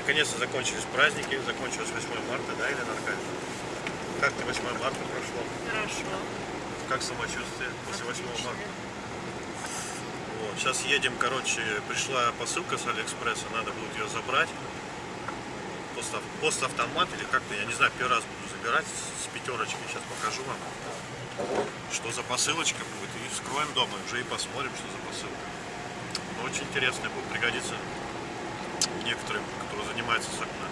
Наконец-то закончились праздники, закончилось 8 марта, да, Елена Аркадьевна? Как ты 8 марта прошло? Хорошо. Как самочувствие после 8 Отлично. марта? Вот, сейчас едем, короче, пришла посылка с Алиэкспресса, надо будет ее забрать. Постав, поставтомат или как-то, я не знаю, первый раз буду забирать с пятерочки, сейчас покажу вам, что за посылочка будет. И вскроем дома, уже и посмотрим, что за посылка. Но очень интересно будет, пригодится некоторым, которые занимаются окна.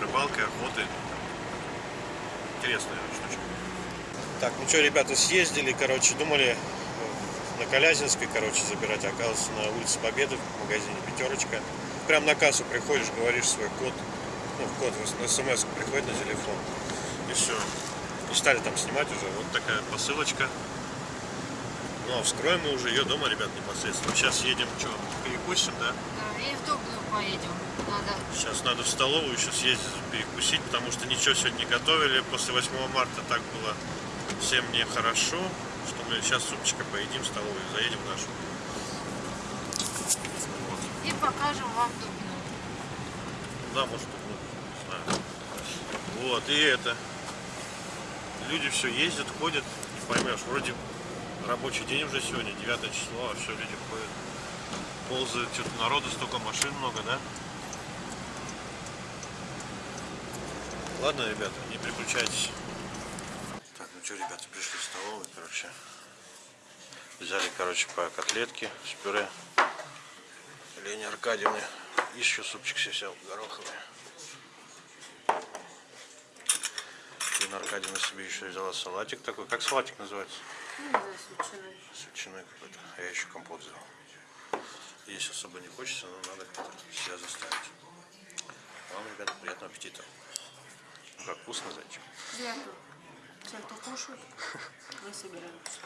Рыбалкой, охотой. Интересная штучка. Так, ну что, ребята, съездили, короче, думали э, на Колязинской, короче, забирать, оказывается на улице Победы в магазине Пятерочка. Прям на кассу приходишь, говоришь свой код, ну, код в смс приходит на телефон. И все. И стали там снимать уже. Вот такая посылочка. Ну, а вскроем мы уже ее дома, ребят, непосредственно. Сейчас едем, что, перекусим, да? Да, и в Дубну поедем. Надо. Сейчас надо в столовую еще съездить перекусить, потому что ничего сегодня не готовили. После 8 марта так было всем нехорошо, что мы сейчас супчика поедим в столовую, заедем в нашу. Вот. И покажем вам Дубну. Да, может, ну, не знаю. Вот, и это. Люди все ездят, ходят, не поймешь, вроде рабочий день уже сегодня, 9 число, а все, люди ходят. Ползают, что-то народу столько машин много, да? Ладно, ребята, не переключайтесь. Так, ну что, ребята, пришли в столовую, короче. Взяли, короче, по котлетке с пюре. Лене Аркадьевны. Еще супчик себе взял гороховый. Лена Аркадьевна себе еще взяла салатик такой. Как салатик называется? Ну, да, с ветчиной. С ветчиной какой-то. А я еще компот взял. Есть особо не хочется, но надо как-то себя заставить. Вам, ребята, приятного аппетита. Как вкусно, зайчик. Приятно. Все, кто кушает, мы собираемся.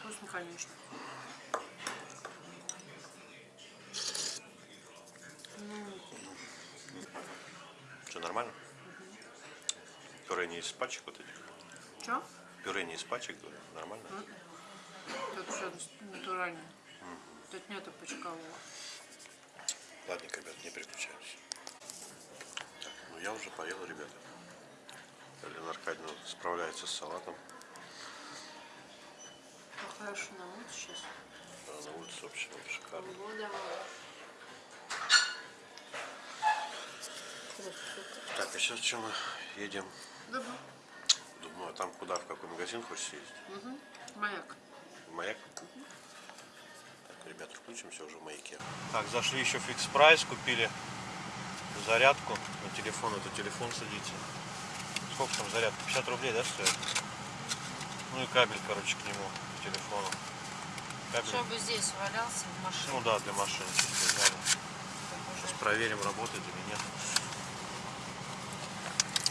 Вкусно, конечно. Что, нормально? Пюре не из пачек вот этих? Че? Пюре не из пачек, говорю. Нормально? Тут все натурально. Тут нету почкового. Ладненько, ребят, не переключаемся. Так, ну я уже поел, ребята. Елена Аркадьевна справляется с салатом. Хорошо на улице сейчас. А на улице вообще шикарно. Погода. Так, а сейчас что мы едем? Добро. Думаю, а там куда, в какой магазин хочешь съездить? Угу. Маяк. Маяк? Так, ребята, включимся уже в маяке. Так, зашли еще в фикс прайс, купили зарядку на телефон. Это телефон садится. Сколько там зарядка? 50 рублей, да, стоит? Ну и кабель, короче, к нему, к телефону. Кабель. Чтобы здесь валялся в машине. Ну да, для машины. Сейчас проверим, работает или нет.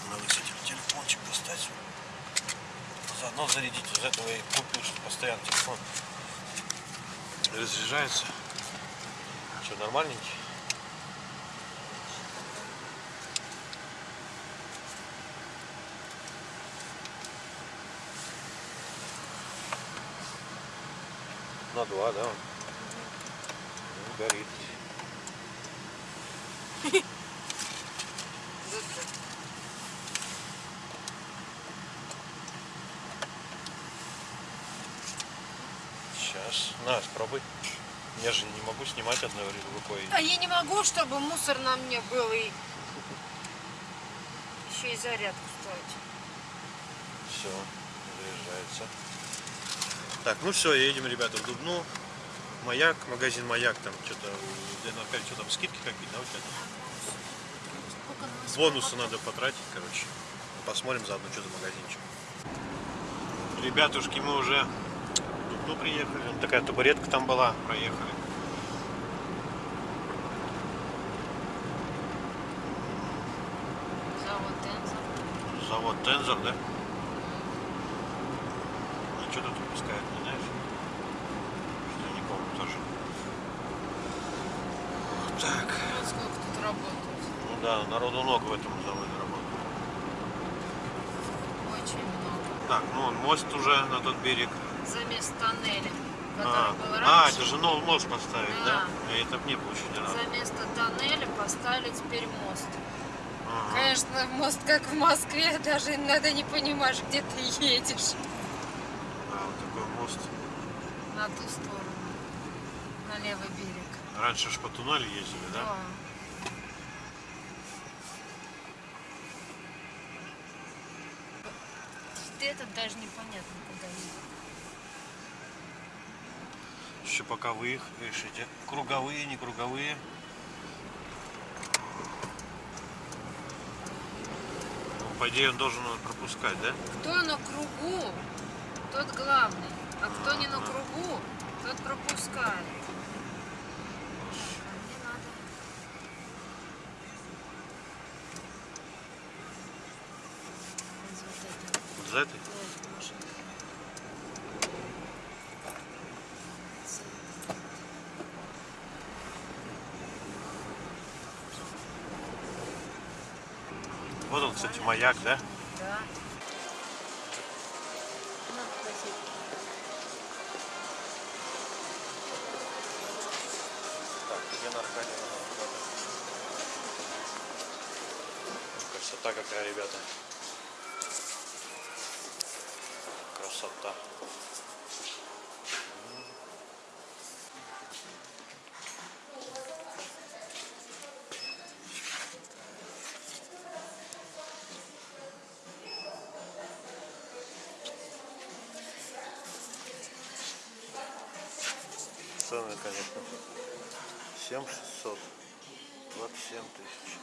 Надо, кстати, телефончик достать. Заодно зарядить. Из этого я и купил, что постоянно телефон разряжается. Что, нормальненький? На два, да? Ну, горит. Сейчас. На, спробуй. Я же не могу снимать одной рукой. А я не могу, чтобы мусор на мне был и еще и зарядку ставить. Все, заряжается. Так, ну все, едем, ребята, в Дубну. Маяк, магазин Маяк, там что-то, опять что там, скидки какие-то, да, у тебя там? Бонусы надо потратить, короче. Посмотрим заодно, что за магазинчик. Ребятушки, мы уже Дубну приехали. Такая табуретка там была, проехали. Завод Тензор. Завод Тензор, да? А что тут выпускают, не знаешь? Что я не помню тоже. Так, Вот сколько тут работает. ну да, народу много в этом заводе работает. Очень много. Так, ну вон мост уже на тот берег. Замес тоннеля. который А, был а, раньше. это же новый мост поставить, да? Да. А это мне было еще не разу. За место тоннеля поставили теперь мост. Ага. Конечно, мост как в Москве, даже иногда не понимаешь, где ты едешь. А, вот такой мост. На ту сторону, на левый берег. Раньше ж по туннелю ездили, да? Да. Это даже непонятно, куда едет. Еще пока выехали, решите, круговые, не круговые. Ну, по идее он должен пропускать, да? Кто на кругу, тот главный. А кто не на кругу, тот пропускает. Вот за этой? Да, это машинка. Вот он, кстати, маяк, да? Да. Спасибо. Так, где на Аркадии Красота какая, ребята. Красота. 7 600. 27 тысяч.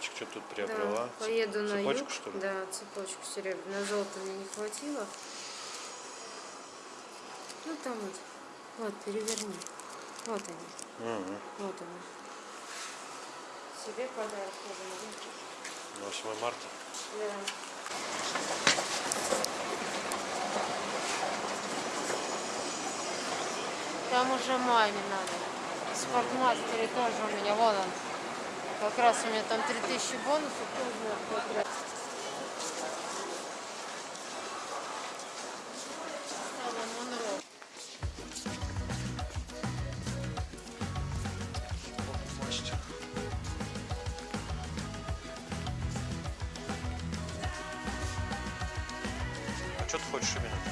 Зайчик что тут приобрела? Да, поеду на Цепочку, юг. что ли? Да, цепочку серебряную. На золото мне не хватило. Ну там вот. Вот, переверни. Вот они. Мгм. Вот они. Себе подарок тоже 8 марта. Да. Там уже маме надо. В спортмастере тоже у меня, вон он. Как раз у меня там 3000 бонусов, тоже надо потратить. Что ты хочешь именно?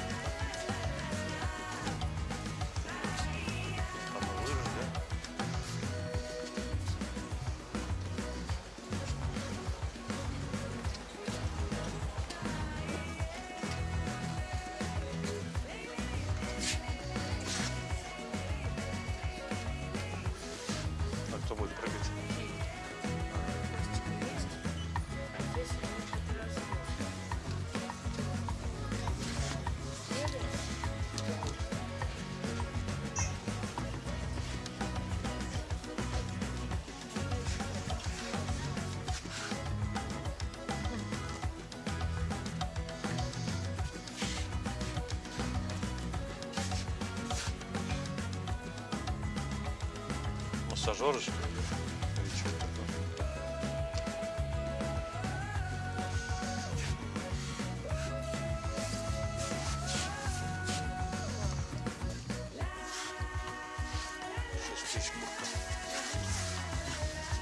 Массажеры же?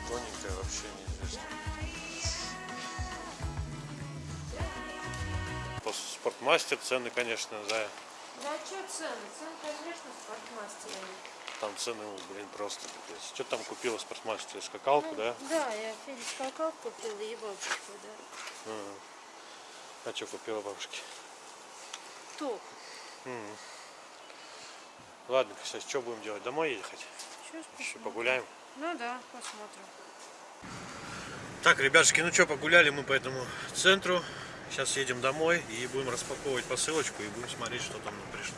Тоненькая вообще неизвестно. По спортмастер цены, конечно, за Да что цены? Цены, конечно, в спортмастере. там цены, ну, блин, просто капец. Что там купила в спортмастере? Скакалку, да? Да, я Феде скакал купила и бабушку, да. А что купила бабушке? Топ. Ладно, сейчас что будем делать? Домой ехать? Ж Еще погуляем. Ну да, посмотрим. Так, ребятушки, ну что, погуляли мы по этому центру. Сейчас едем домой и будем распаковывать посылочку и будем смотреть, что там нам пришло.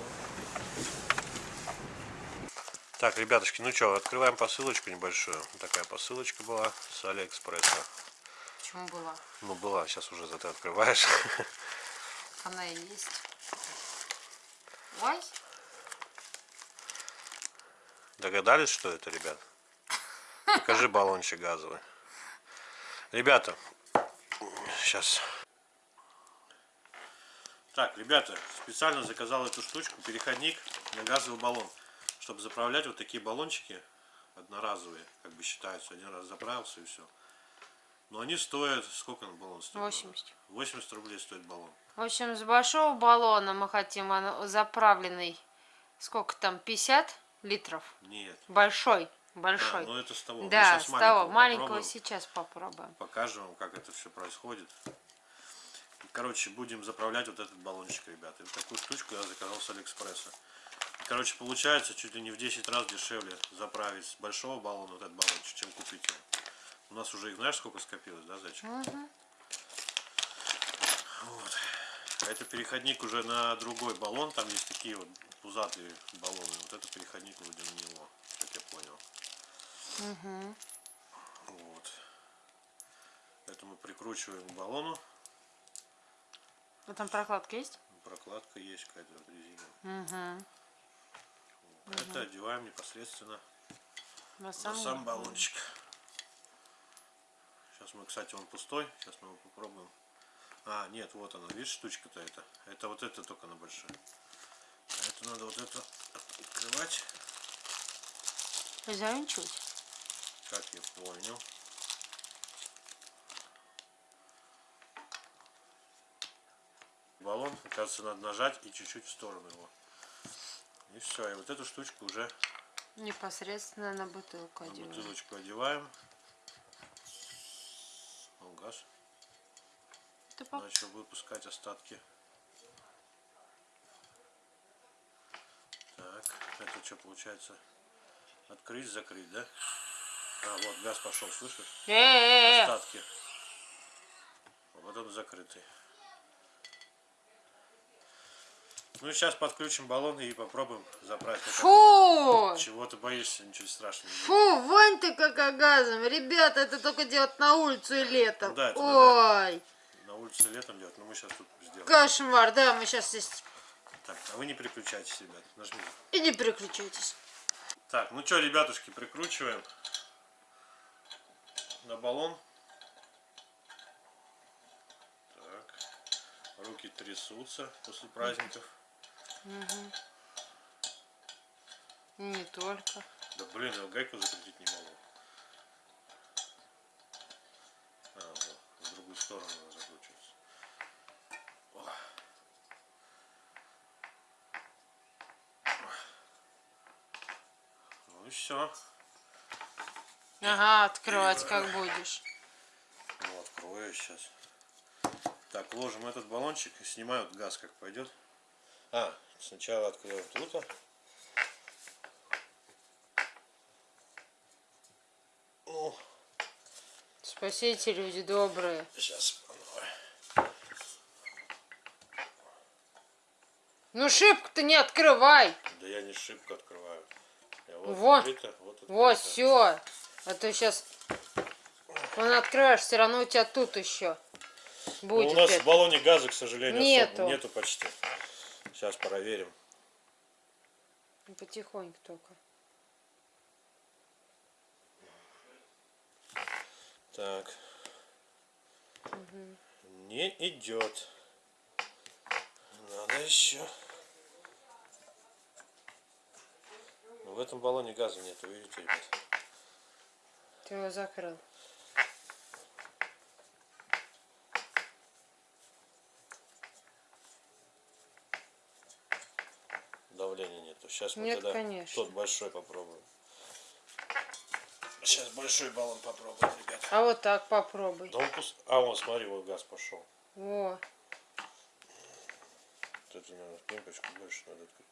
Так, ребятушки, ну что, открываем посылочку небольшую. Такая посылочка была с Алиэкспресса. Почему была? Ну, была, сейчас уже зато открываешь. Она и есть. Ой, Догадались, что это, ребят? Покажи баллончик газовый. Ребята, сейчас. Так, ребята, специально заказал эту штучку, переходник на газовый баллон, чтобы заправлять вот такие баллончики одноразовые, как бы считаются, один раз заправился и все. Но они стоят, сколько на баллон стоит? 80. 80 рублей стоит баллон. В общем, с большого баллона мы хотим заправленный, сколько там, 50 литров? Нет. Большой, Да, большой. ну это с того. Да, с того, маленького попробуем. сейчас попробуем. покажем вам, как это все происходит. Короче, будем заправлять вот этот баллончик, ребята. И вот такую штучку я заказал с Алиэкспресса. Короче, получается чуть ли не в 10 раз дешевле заправить с большого баллона вот этот баллончик, чем купить его. У нас уже их знаешь сколько скопилось, да, зайчик? Мгм. Вот. А это переходник уже на другой баллон. Там есть такие вот пузатые баллоны. Вот это переходник вроде на него, как я понял. Мгм. Вот. Это мы прикручиваем к баллону. А там прокладка есть? Прокладка есть какая-то вот резина. Угу. Это одеваем непосредственно На на сам, сам баллончик. Сейчас мы, кстати, он пустой. Сейчас мы его попробуем. А, нет, вот она. Видишь, штучка-то это. Это вот это только на большой. А это надо вот это открывать. Завинчивать. Как я понял. Баллон, кажется, надо нажать и чуть-чуть в сторону его. И все. И вот эту штучку уже Непосредственно на бутылку на одеваем. бутылочку одеваем. О, газ Ты поп- начал выпускать остатки. Так, это что получается? Открыть, закрыть, да? А, вот газ пошел, слышишь? Остатки. Вот он закрытый. Ну сейчас подключим баллон и попробуем заправить. Фу! Чего ты боишься? Ничего страшного. Фу, вонь ты как газом. Ребята, это только делать на улицу и летом. Ну да, это Ой, На улице летом делать, но мы сейчас тут сделаем. кошмар. Да, мы сейчас здесь... Так, а вы не переключайтесь, ребят. Нажмите. И не переключайтесь. Так, ну что, ребятушки, прикручиваем на баллон. Так. Руки трясутся после праздников. И не только. Да блин, я гайку закрутить не могу. А, вот, в другую сторону она закручивается. О. Ну и все. Ага, открывать как будешь. Ну, открою сейчас. Так, ложим этот баллончик и снимаю вот газ, как пойдет. А, сначала откроем тут. О, Спасите, люди добрые. сейчас. Ну шибко-то не открывай. Да я не шибко открываю. Я вот Вот. открыто, вот открыто. Вот, все. А то сейчас он открываешь, все равно у тебя тут еще Ну, будет. у нас это. в баллоне газа, к сожалению, Нету. особо нету почти. Сейчас проверим. Потихоньку только. Так. Не идет. Надо еще. Ну, в этом баллоне газа нет, видите, ребят. Ты его закрыл. Давления нету. Сейчас мы Нет, тогда конечно. тот большой попробуем. Сейчас большой баллон попробуем, ребят. А вот так попробуй. Да он пуст... А, вон, смотри, вот газ пошел. Во. Это, наверное, пимпочку больше надо открыть.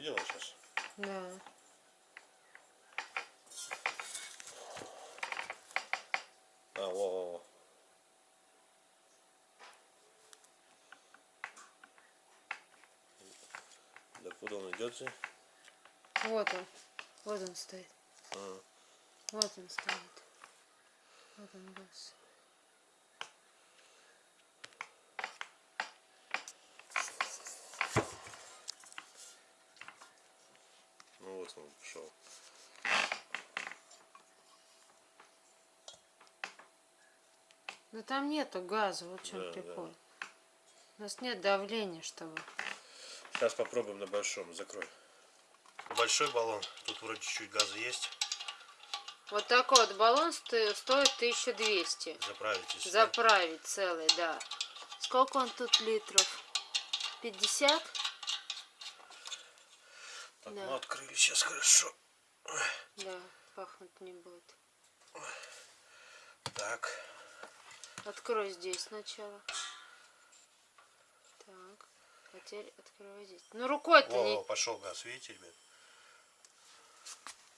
видела сейчас? Да. А, во, во, во. Да же? Вот он. Вот он стоит. А, Вот он стоит. Вот он газ. ну вот он пошел. Но там нету газа, вот в чем Да, да. прикол. У нас нет давления, чтобы. Сейчас попробуем на большом, закрой. Большой баллон, тут вроде чуть-чуть газа есть. Вот такой вот баллон сто- стоит 1200. Заправить если Заправить целый, да. Сколько он тут литров? 50? Так, Да. ну открыли сейчас хорошо. Да, пахнуть не будет. Так, Открой здесь сначала. Открывай здесь. Ну рукой-то не... пошел газ, видите, ребят?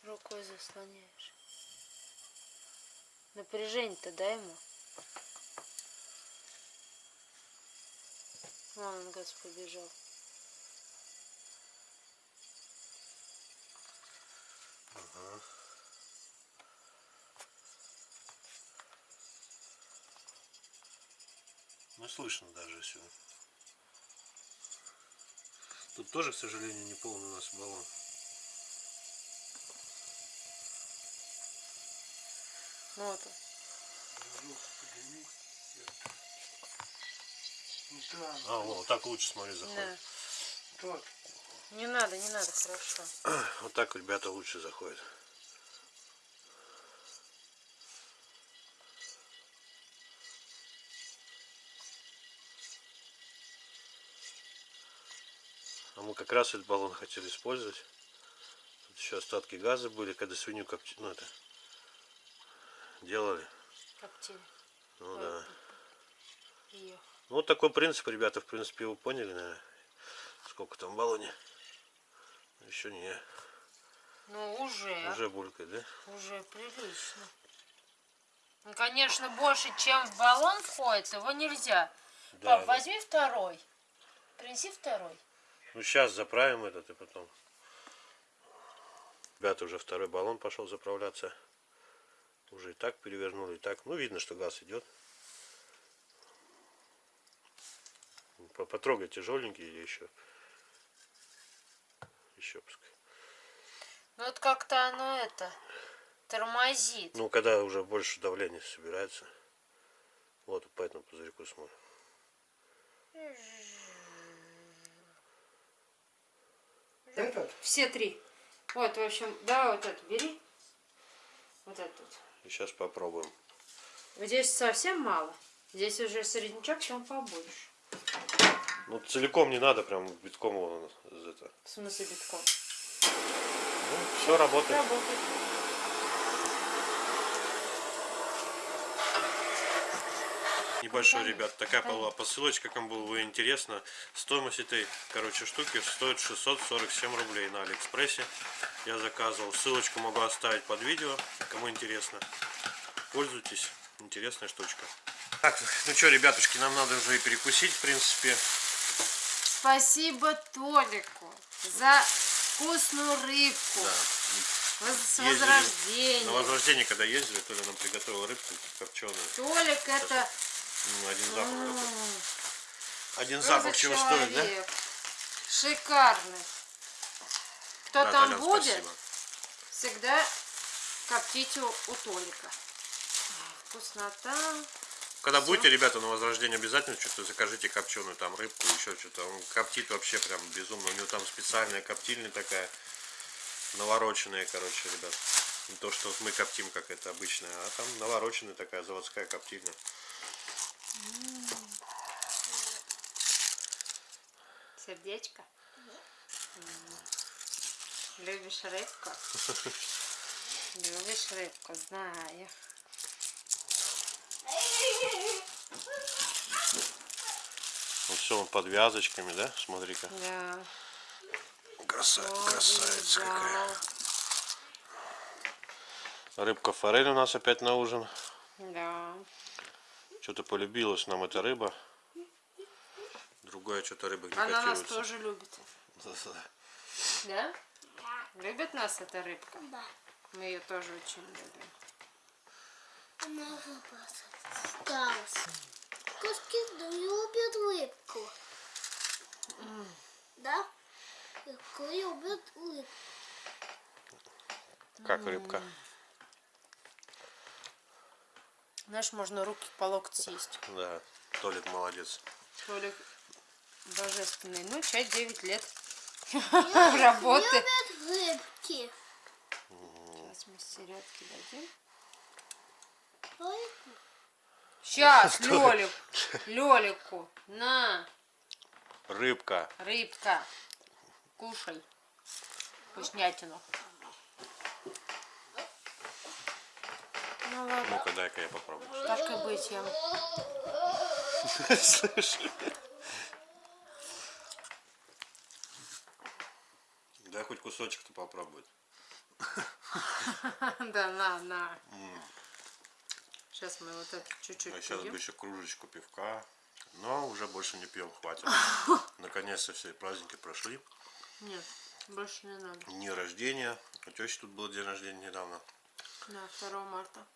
Рукой заслоняешь. Напряжение-то дай ему. Вон он газ побежал. Ну слышно даже все. Тут тоже, к сожалению, не полный у нас баллон. Ну вот он. А, вот так лучше, смотри, заходит. Да. Не надо, не надо, хорошо. Вот так, ребята, лучше заходит. Мы как раз этот баллон хотели использовать. Тут еще остатки газа были, когда свинью как ну это делали. Коптили. Ну да. Ее. Ну, вот такой принцип, ребята, в принципе, вы поняли, наверное, сколько там в баллоне. Еще не, Ну уже. уже булькает, да? Уже прилично. Ну, конечно, больше, чем в баллон входит, его нельзя. Да, Пап, да. возьми второй. Принеси второй. Ну, сейчас заправим этот и потом. Ребята, уже второй баллон пошел заправляться. Уже и так перевернули, и так. Ну, видно, что газ идет. По- Потрогай тяжеленький или еще. Еще пускай. Ну вот как-то оно это тормозит. Ну, когда уже больше давления собирается. Вот по этому пузырьку смотрим. Этот? Все три. Вот, в общем, давай вот это бери. Вот этот сейчас попробуем. Здесь совсем мало. Здесь уже среднячок, чем побольше. Ну, целиком не надо, прям битком его это. В смысле битком. Ну, все работает. Работает. Небольшой, ребят, такая была посылочка, кому было интересно. Стоимость этой, короче, штуки стоит 647 рублей на Алиэкспрессе. Я заказывал. Ссылочку могу оставить под видео, кому интересно. Пользуйтесь, интересная штучка. Так, ну что, ребятушки, нам надо уже и перекусить, в принципе. Спасибо Толику за вкусную рыбку. Да. С Ездили возрождением. На возрождение, когда ездили, то ли нам приготовил рыбку копченую. Толик это Ну, один запах м, какой. Один просто запах чего стоит, да? человек. Шикарный. Кто Да, там Толян, будет, спасибо. всегда коптите у, у Толика. Вкуснота. Когда будете, ребята, на возрождение обязательно что-то закажите копченую там рыбку, еще что-то. Он коптит вообще прям безумно. У него там специальная коптильня такая, навороченная, короче, ребят. Не то, что вот мы коптим, как это обычная, а там навороченная такая заводская коптильня. Сердечко. М. Любишь рыбку? Любишь рыбку, знаю. Вот все он под вязочками, да? Смотри-ка. Да. Краса... Красавица да. какая. Рыбка форель у нас опять на ужин. Да. Что-то полюбилась нам эта рыба. Другая что-то рыба не Она нас тоже любит. Да? Любит нас эта рыбка? Да. Мы ее тоже очень любим. Она осталась. Кошки любят рыбку. Да? Рыбку любят рыбку. Как рыбка? Знаешь, можно руки по локоть съесть. Да, Толик молодец. Толик божественный. Ну, чай 9 лет работы. Рыбки. Сейчас мы середки дадим. Сейчас, Лёлик, Лёлику, на, Рыбка. рыбка, кушай вкуснятину. Ну ладно, Ну-ка, дай-ка я попробую. так и быть, я Слышь? Дай хоть кусочек-то попробовать. Да, на, на. Сейчас мы вот это чуть-чуть А сейчас бы еще кружечку пивка. Но уже больше не пьем, хватит. Наконец-то все праздники прошли. Нет, больше не надо. Дни рождения. У тещи тут был день рождения недавно. Да, 2 марта.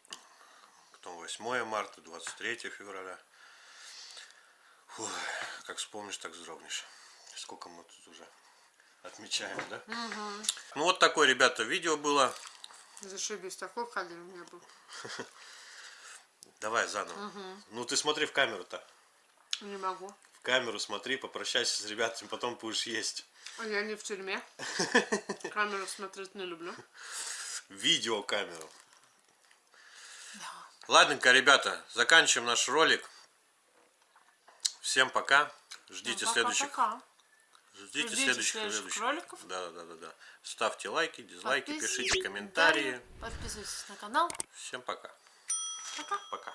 Потом 8 марта, 23 февраля. Фух, как вспомнишь, так вздрогнешь. Сколько мы тут уже отмечаем, да? Ну вот такое, ребята, видео было. Зашибись, такой кадр у меня был. Давай заново. Ну ты смотри в камеру-то. Не могу. В камеру смотри, попрощайся с ребятами, потом будешь есть. А Я не в тюрьме. Камеру смотреть не люблю. Видеокамеру. Ладненько, ребята, заканчиваем наш ролик. Всем пока. Ждите Ну, следующих. пока-пока. Ждите, Ждите следующих, следующих роликов. Да, да, да, да. Ставьте лайки, дизлайки, пишите комментарии. Подписывайтесь на канал. Всем пока. Пока. Пока.